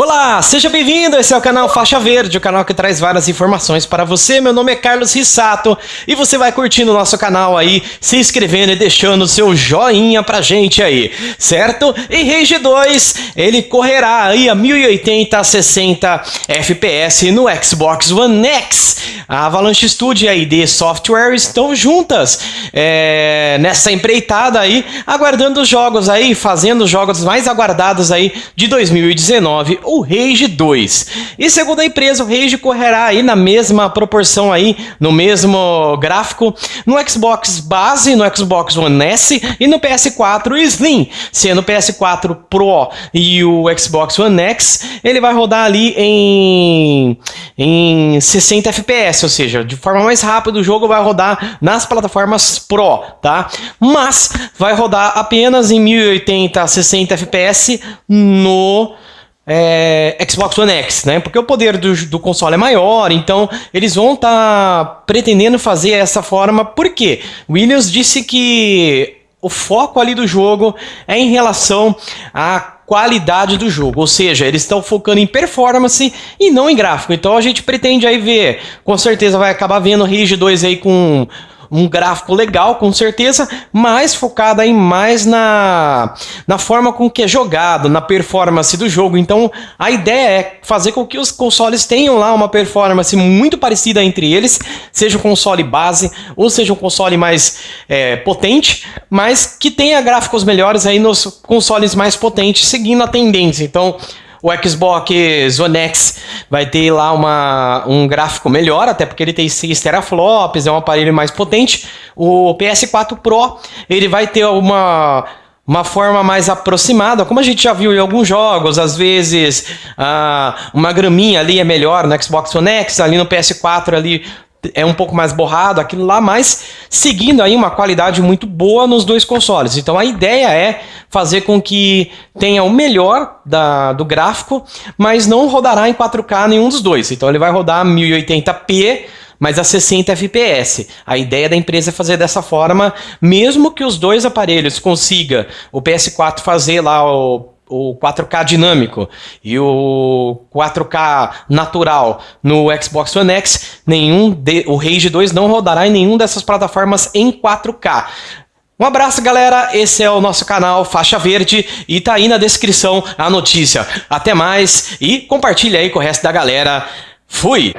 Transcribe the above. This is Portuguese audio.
Olá, seja bem-vindo. Esse é o canal Faixa Verde, o canal que traz várias informações para você. Meu nome é Carlos Rissato e você vai curtindo o nosso canal aí, se inscrevendo e deixando o seu joinha pra gente aí, certo? E Rage 2, ele correrá aí a 1080 a 60 FPS no Xbox One X. A Avalanche Studio e a ID Software estão juntas é, nessa empreitada aí, aguardando os jogos aí, fazendo os jogos mais aguardados aí de 2019 o Rage 2. E segundo a empresa, o Rage correrá aí na mesma proporção aí, no mesmo gráfico, no Xbox base, no Xbox One S e no PS4 Slim, sendo o PS4 Pro e o Xbox One X, ele vai rodar ali em, em 60 FPS, ou seja, de forma mais rápida o jogo vai rodar nas plataformas Pro, tá? Mas vai rodar apenas em 1080 60 FPS no é, Xbox One X, né? Porque o poder do, do console é maior, então eles vão estar tá pretendendo fazer essa forma. Por quê? Williams disse que o foco ali do jogo é em relação à qualidade do jogo, ou seja, eles estão focando em performance e não em gráfico. Então a gente pretende aí ver, com certeza vai acabar vendo Rage 2 aí com um gráfico legal, com certeza, mas focada aí mais na, na forma com que é jogado, na performance do jogo. Então, a ideia é fazer com que os consoles tenham lá uma performance muito parecida entre eles, seja um console base ou seja um console mais é, potente, mas que tenha gráficos melhores aí nos consoles mais potentes, seguindo a tendência. Então, o Xbox One X vai ter lá uma, um gráfico melhor, até porque ele tem 6 teraflops, é um aparelho mais potente. O PS4 Pro, ele vai ter uma uma forma mais aproximada, como a gente já viu em alguns jogos, às vezes ah, uma graminha ali é melhor no Xbox One X, ali no PS4 ali é um pouco mais borrado, aquilo lá, mas seguindo aí uma qualidade muito boa nos dois consoles. Então a ideia é fazer com que tenha o melhor da, do gráfico, mas não rodará em 4K nenhum dos dois. Então ele vai rodar 1080p, mas a 60 FPS. A ideia da empresa é fazer dessa forma, mesmo que os dois aparelhos consiga o PS4 fazer lá o o 4K dinâmico e o 4K natural no Xbox One X, nenhum de, o Rage 2 não rodará em nenhum dessas plataformas em 4K. Um abraço, galera. Esse é o nosso canal Faixa Verde e tá aí na descrição a notícia. Até mais e compartilha aí com o resto da galera. Fui!